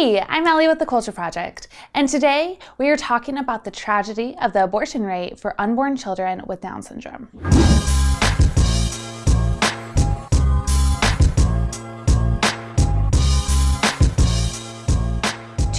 Hey, I'm Ellie with The Culture Project, and today we are talking about the tragedy of the abortion rate for unborn children with Down syndrome.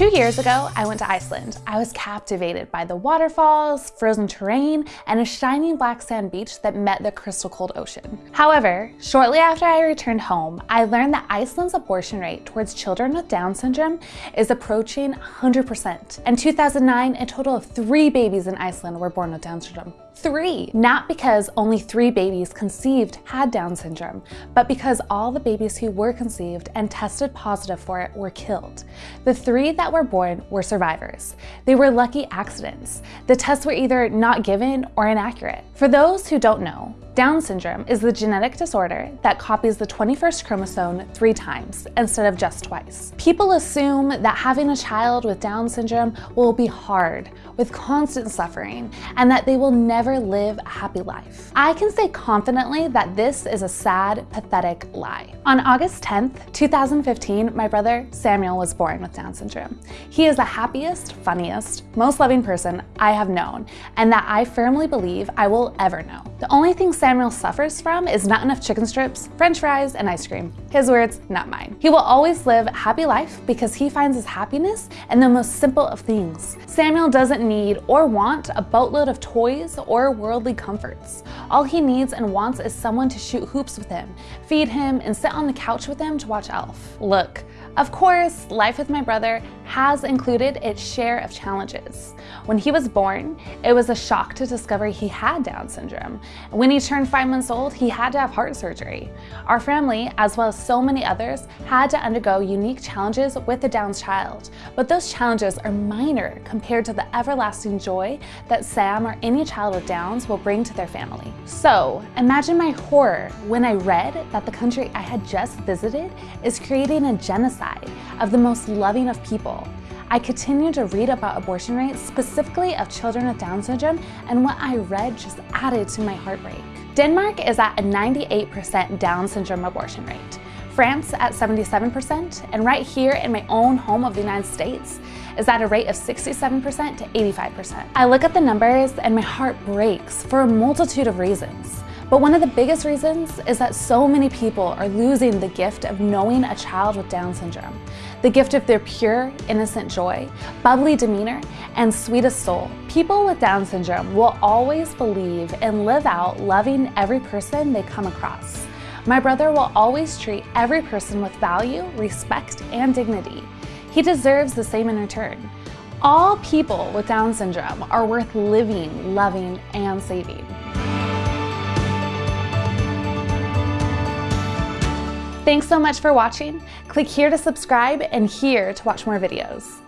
Two years ago, I went to Iceland. I was captivated by the waterfalls, frozen terrain, and a shining black sand beach that met the crystal cold ocean. However, shortly after I returned home, I learned that Iceland's abortion rate towards children with Down syndrome is approaching 100%. In 2009, a total of three babies in Iceland were born with Down syndrome. Three! Not because only three babies conceived had Down syndrome, but because all the babies who were conceived and tested positive for it were killed. The three that were born were survivors. They were lucky accidents. The tests were either not given or inaccurate. For those who don't know, down syndrome is the genetic disorder that copies the 21st chromosome three times instead of just twice. People assume that having a child with Down syndrome will be hard, with constant suffering, and that they will never live a happy life. I can say confidently that this is a sad, pathetic lie. On August 10th, 2015, my brother Samuel was born with Down syndrome. He is the happiest, funniest, most loving person I have known, and that I firmly believe I will ever know. The only thing Samuel suffers from is not enough chicken strips, french fries, and ice cream. His words, not mine. He will always live a happy life because he finds his happiness in the most simple of things. Samuel doesn't need or want a boatload of toys or worldly comforts. All he needs and wants is someone to shoot hoops with him, feed him, and sit on the couch with him to watch Elf. Look, of course, life with my brother has included its share of challenges. When he was born, it was a shock to discover he had Down syndrome. When he turned five months old, he had to have heart surgery. Our family, as well as so many others, had to undergo unique challenges with the Down's child, but those challenges are minor compared to the everlasting joy that Sam or any child with Downs will bring to their family. So imagine my horror when I read that the country I had just visited is creating a genocide genocide of the most loving of people. I continued to read about abortion rates, specifically of children with Down syndrome, and what I read just added to my heartbreak. Denmark is at a 98% Down syndrome abortion rate. France at 77%, and right here in my own home of the United States is at a rate of 67% to 85%. I look at the numbers and my heart breaks for a multitude of reasons. But one of the biggest reasons is that so many people are losing the gift of knowing a child with Down syndrome, the gift of their pure, innocent joy, bubbly demeanor, and sweetest soul. People with Down syndrome will always believe and live out loving every person they come across. My brother will always treat every person with value, respect, and dignity. He deserves the same in return. All people with Down syndrome are worth living, loving, and saving. Thanks so much for watching. Click here to subscribe and here to watch more videos.